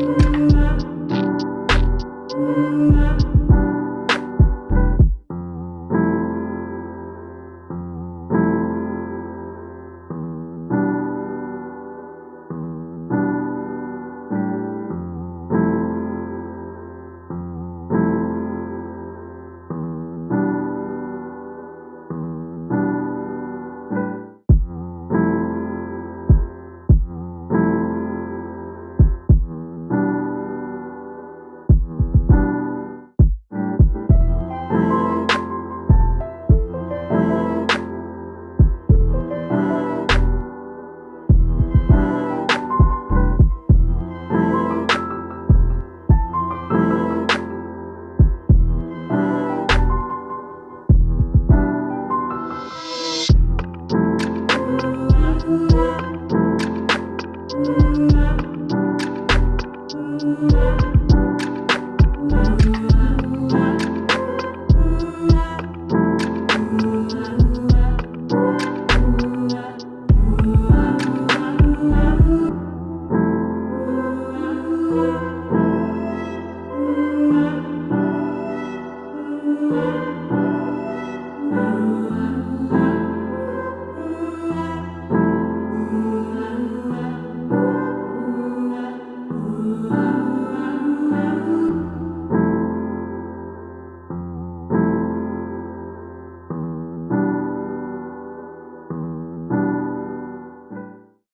Música